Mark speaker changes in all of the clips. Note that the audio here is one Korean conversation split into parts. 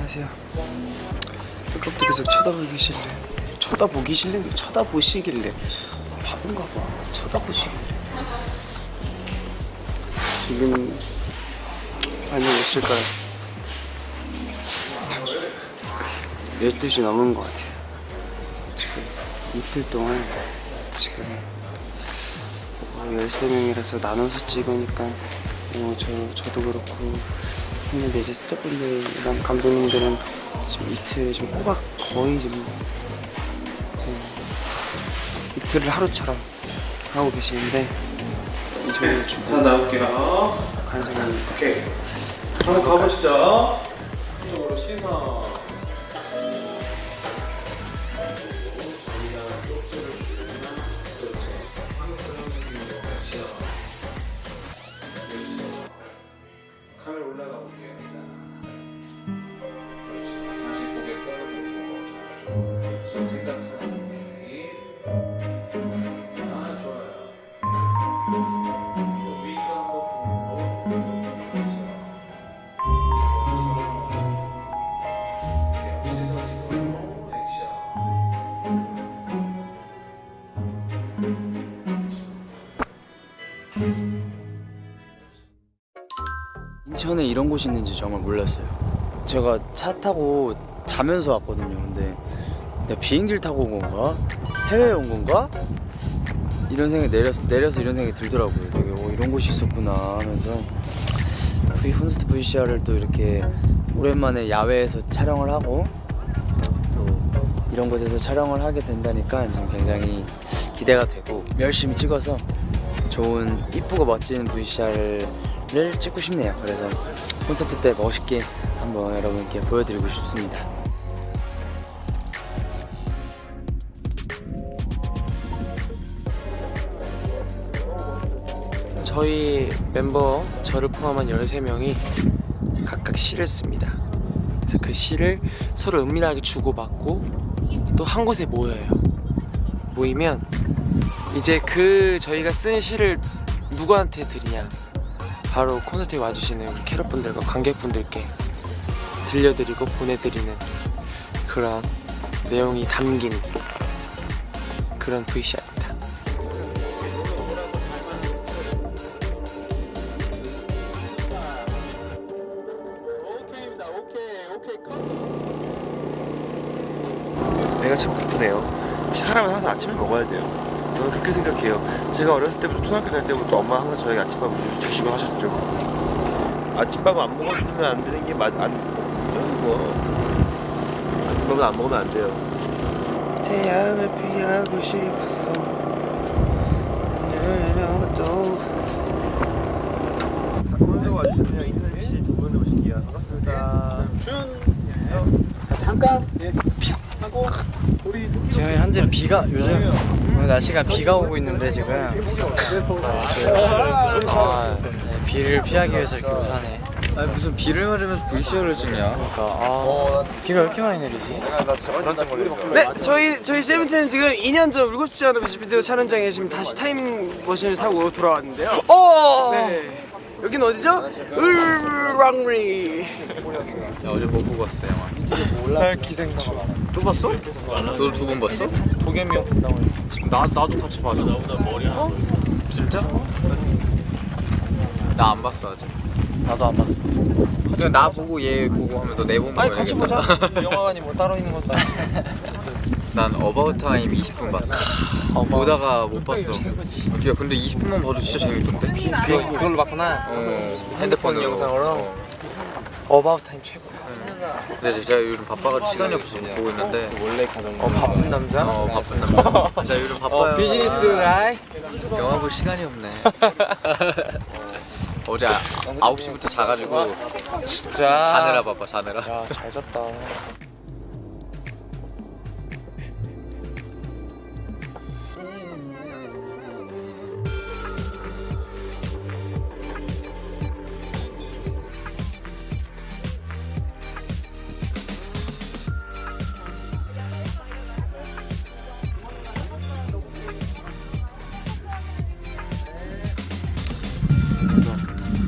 Speaker 1: 같아요. 아까부터 계속 쳐다보기실래 쳐다보기실래 쳐다보시길래 바본가 봐. 쳐다보시길래 지금 많이 오실까요? 12시 넘은 것 같아요. 이틀 동안 지금 어, 13명이라서 나눠서 찍으니까 어, 저, 저도 그렇고 했는데 이제 스태프분들이랑 감독님들은 지금 이틀 좀 꼬박 거의 지금 그 이틀을 하루처럼 하고 계시는데 이제
Speaker 2: 자
Speaker 1: 주고
Speaker 2: 나올게요.
Speaker 1: 간성합니다.
Speaker 2: 오케이. 한번 가보시죠. 이쪽으로 신어.
Speaker 1: 인천에 이런 곳이 있는지 정말 몰랐어요. 제가 차 타고 자면서 왔거든요. 근데 내가 비행기를 타고 온 건가? 해외에 온 건가? 이런 생각이 내려서, 내려서 이런 생각이 들더라고요. 되게 어, 이런 곳이 있었구나 하면서 V 콘서트 VCR을 또 이렇게 오랜만에 야외에서 촬영을 하고 또 이런 곳에서 촬영을 하게 된다니까 지금 굉장히 기대가 되고 열심히 찍어서 좋은 이쁘고 멋진 VCR을 찍고 싶네요. 그래서 콘서트 때 멋있게 한번 여러분께 보여드리고 싶습니다.
Speaker 3: 저희 멤버 저를 포함한 13명이 각각 시를 씁니다. 그래서 그 시를 서로 은밀하게 주고받고 또 한 곳에 모여요. 모이면 이제 그 저희가 쓴 시를 누구한테 드리냐 바로 콘서트에 와주시는 우리 캐럿분들과 관객분들께 들려드리고 보내드리는 그런 내용이 담긴 그런 VCR입니다.
Speaker 4: 배가 참. 역시 사람은 항상 아침을 먹어야 돼요. 저는 그렇게 생각해요. 제가 어렸을 때부터 초등학교 다닐 때부터 엄마 항상 저에게 아침밥을 주시고 하셨죠. 아침밥 안 먹어주면 안 되는 게 맞, 안, 뭐. 아침밥은 안 먹으면 안 돼요.
Speaker 1: 태양을 피하고 싶어서 또
Speaker 4: 먼저 와주시면 인터넷 씨 두 분을 오신게요. 반갑습니다.
Speaker 1: 지금 현재 비가 요즘 오늘 날씨가 비가 오고 있는데 지금 아, 네, 비를 피하기 위해서 이렇게 우산에
Speaker 5: 아니 무슨 비를 맞으면서 VCR을 찍냐?
Speaker 1: 그러니까 아 비가 왜 이렇게 많이 내리지?
Speaker 6: 네, 저희 저희 세븐틴은 지금 2년 전 울고 싶지 않은 뮤직비디오 촬영장에 지금 다시 타임머신을 타고 돌아왔는데요.
Speaker 1: 어!
Speaker 6: 네, 여긴 어디죠? 울랑리.
Speaker 5: 야, 어제 뭐 보고 왔어 영화?
Speaker 6: 기생충.
Speaker 5: 또 봤어? 너도 두번 봤어?
Speaker 6: 도겸이 형 본다고 해서.
Speaker 5: 나 나도 같이 봤어. 어? 진짜? 나 안 봤어 아직.
Speaker 1: 나도 안 봤어
Speaker 5: 그냥 나 보고 얘 보고 하면 너내 보면
Speaker 6: 아니 같이 보자. 영화관이 뭐 따로 있는 것도 아니고.
Speaker 5: 난 About Time 20분 봤어. 보다가 못 봤어. 어떻게 근데 20분만 봐도 진짜 재밌던데.
Speaker 6: 그, 그걸로 봤구나.
Speaker 5: 어, 핸드폰
Speaker 6: 영상으로? About Time 최고.
Speaker 5: 근데 제가 요즘 바빠가지고 시간이 없어서 못 보고 있는데.
Speaker 6: 원래 가던 거. 어, 바쁜 남자?
Speaker 5: 어 바쁜 남자. 자 요즘 바빠요.
Speaker 6: 어, 비즈니스 라이.
Speaker 5: 영화 볼 시간이 없네. 어제 아, 9시부터 자가지고
Speaker 6: 진짜.
Speaker 5: 자느라 바빠 자느라.
Speaker 6: 야, 잘 잤다.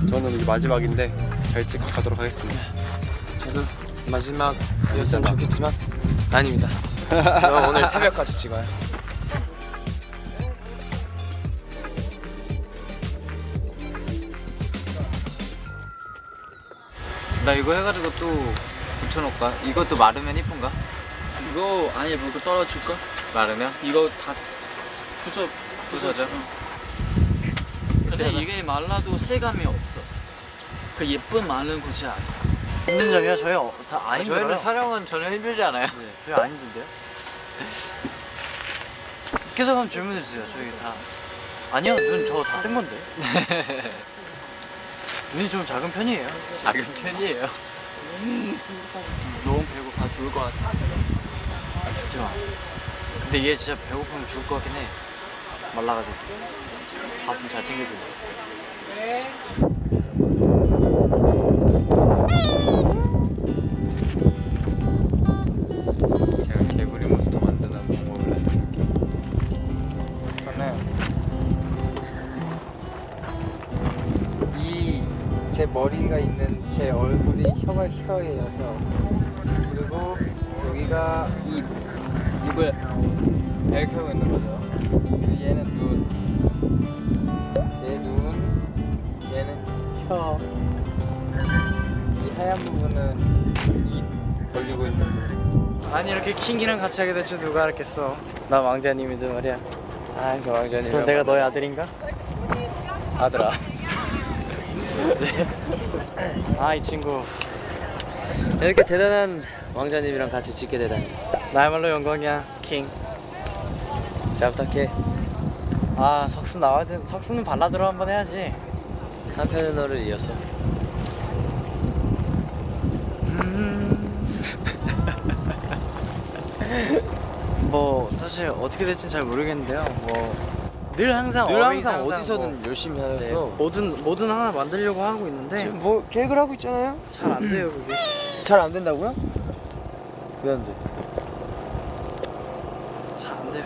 Speaker 4: 저는 이제 마지막인데 잘 찍고 가도록 하겠습니다.
Speaker 1: 저도
Speaker 3: 마지막이었으면 좋겠지만 아닙니다. 저 오늘 새벽까지 찍어요.
Speaker 5: 나 이거 해가지고 또 붙여놓을까? 이것도 마르면 이쁜가?
Speaker 3: 이거 아니 뭐 이거 떨어질까?
Speaker 5: 마르면?
Speaker 3: 이거 다 부서
Speaker 5: 부서져?
Speaker 7: 근데 이게 말라도 세감이 없어. 그 예쁜 마른 고치 아니야. 힘든 점이야 저희 어, 다안 힘들어요.
Speaker 5: 저희는 촬영은 전혀 힘들지 않아요.
Speaker 7: 네, 저희 안 힘든데요? 계속 한번 질문해 주세요. 저희 다 아니요 눈 저 다 뜬 건데. 눈이 좀 작은 편이에요.
Speaker 5: 작은 편이에요.
Speaker 7: 너무 배고파 죽을 것 같아. 아, 죽지 마. 근데 얘 진짜 배고프면 죽을 것 같긴 해. 말라가지고. 밥좀 잘 챙겨줘.
Speaker 5: 제가 개구리 몬스터 만드는 방법을 알려드릴게요. 몬스터는 이 제 머리가 있는 제 얼굴이 혀가 혀예요 혀. 그리고 여기가 입 입을 이렇게 하고 있는 거죠. 얘는 눈, 얘 눈, 얘는 혀. 이 하얀 부분은 입 벌리고 있는 거.
Speaker 6: 아니 이렇게 킹이랑 같이 하게 될 줄 누가 알았겠어? 나 왕자님인데 말이야.
Speaker 1: 아 그 왕자님
Speaker 6: 그럼 내가 너의 아들인가?
Speaker 1: 아들아.
Speaker 6: 아 이 친구.
Speaker 1: 이렇게 대단한 왕자님이랑 같이 찍게 되다니.
Speaker 6: 나야말로 영광이야 킹.
Speaker 1: 잘 부탁해
Speaker 6: 아 석수 나와야 돼. 석수는 발라드로 한번 해야지.
Speaker 1: 한편의 너를 이어서.
Speaker 6: 뭐 사실 어떻게 될지는 잘 모르겠는데요. 뭐 늘 항상
Speaker 1: 늘 항상 어디서든
Speaker 6: 뭐,
Speaker 1: 열심히
Speaker 6: 네,
Speaker 1: 해서.
Speaker 6: 뭐든 뭐든 하나 만들려고 하고 있는데.
Speaker 1: 지금 뭐 계획을 하고 있잖아요?
Speaker 6: 잘 안 돼요 그게.
Speaker 1: 잘 안 된다고요? 왜 안 돼?
Speaker 6: 잘 안 돼요.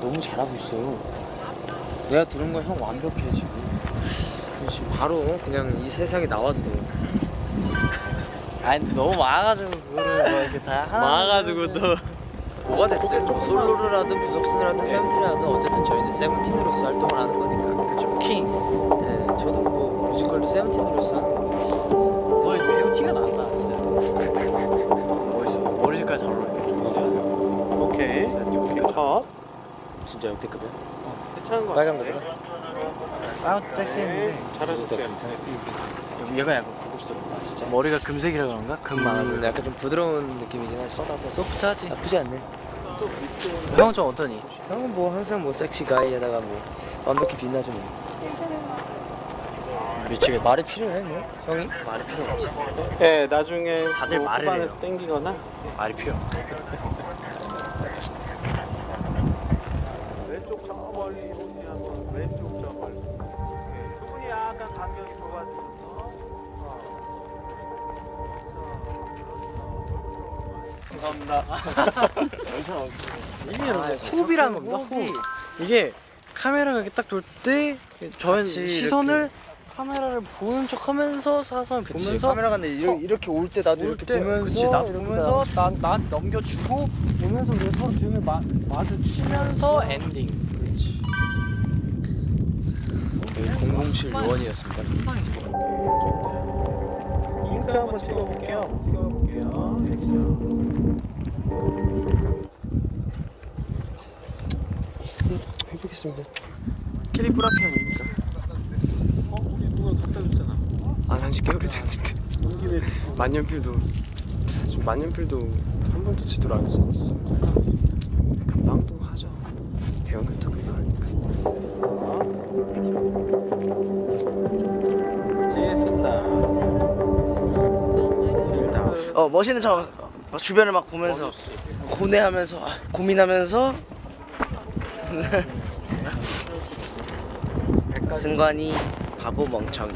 Speaker 1: 너무 잘하고 있어 내가 들은 거형 완벽해 지금? 지금 바로 그냥 이 세상에 나와도 돼요.
Speaker 6: 아니 근데 너무 많아가지고 그거를 뭐 이렇게 다 하나
Speaker 1: 많아가지고 또. 뭐가 됐든 뭐 솔로를 하든 부석순을 하든 세븐틴을 하든 어쨌든 저희는 세븐틴으로서 활동을 하는 거니까.
Speaker 6: 그쵸? 킹.
Speaker 1: 네, 저도 뭐 뮤지컬도 세븐틴으로서 하는
Speaker 6: 거너 배우 티가 난다 진짜. 멋있어. 머리 색깔 잘 어울려.
Speaker 2: 오케이. 오케이. 컷.
Speaker 1: 진짜 역대급이야
Speaker 2: 괜찮은 거
Speaker 1: 빨간
Speaker 2: 같은데?
Speaker 1: 거더라
Speaker 6: 아 섹시했는데.
Speaker 2: 잘하셨어요.
Speaker 6: 얘가 약간 고급스럽다 진짜. 머리가 금색이라 그런가? 금 많아
Speaker 1: 음,
Speaker 6: 보여
Speaker 1: 약간 좀 부드러운 느낌이긴 하지.
Speaker 6: 소프트하지.
Speaker 1: 나쁘지 않네.
Speaker 6: 형은 좀 어떠니?
Speaker 1: 형은 뭐 항상 뭐 섹시 가이에다가 뭐 완벽히 빛나죠 뭐.
Speaker 6: 미치겠다
Speaker 1: 말이 필요해 뭐? 형이?
Speaker 6: 말이 필요 없지.
Speaker 2: 네, 나중에
Speaker 6: 다들
Speaker 2: 뭐
Speaker 6: 말을 해요.
Speaker 2: 땡기거나.
Speaker 6: 말이 필요 이게 호흡이라는 겁니다. 호흡. 이게 카메라가 이렇게 딱 돌 때 저는 시선을 카메라를 보는 척 하면서 사선을 보면서
Speaker 1: 카메라가 근데 이렇게, 이렇게 올때 나도
Speaker 6: 올
Speaker 1: 이렇게
Speaker 6: 때,
Speaker 1: 보면서
Speaker 6: 그치, 나도
Speaker 1: 이렇게
Speaker 6: 보면서 난, 난 넘겨주고 보면서 우리 서로 등을 마, 마주치면서 엔딩. 그렇지
Speaker 1: 007 요원이었습니다.
Speaker 2: 잉크 한번 찍어볼게요. 찍어볼게요.
Speaker 1: 해보겠습니다
Speaker 6: 캐리 프라피언입니까?
Speaker 2: 어, 우리 누가 갖다 줬잖아.
Speaker 1: 아 한지 꽤 오래됐는데 만년필도 지금 만년필도 한 번도 제대로 안 써봤어 금방도 하죠 배우면 또 금방 하니까
Speaker 2: 지혜 쓴다.
Speaker 8: 어 멋있는 척 막 주변을 막 보면서 고뇌하면서 아, 고민하면서 승관이 바보 멍청이.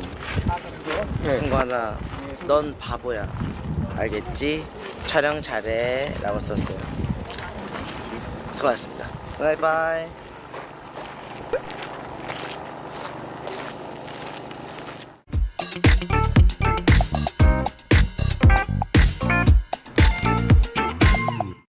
Speaker 8: 승관아 넌 바보야. 알겠지? 촬영 잘해. 라고 썼어요. 수고하셨습니다. 바이바이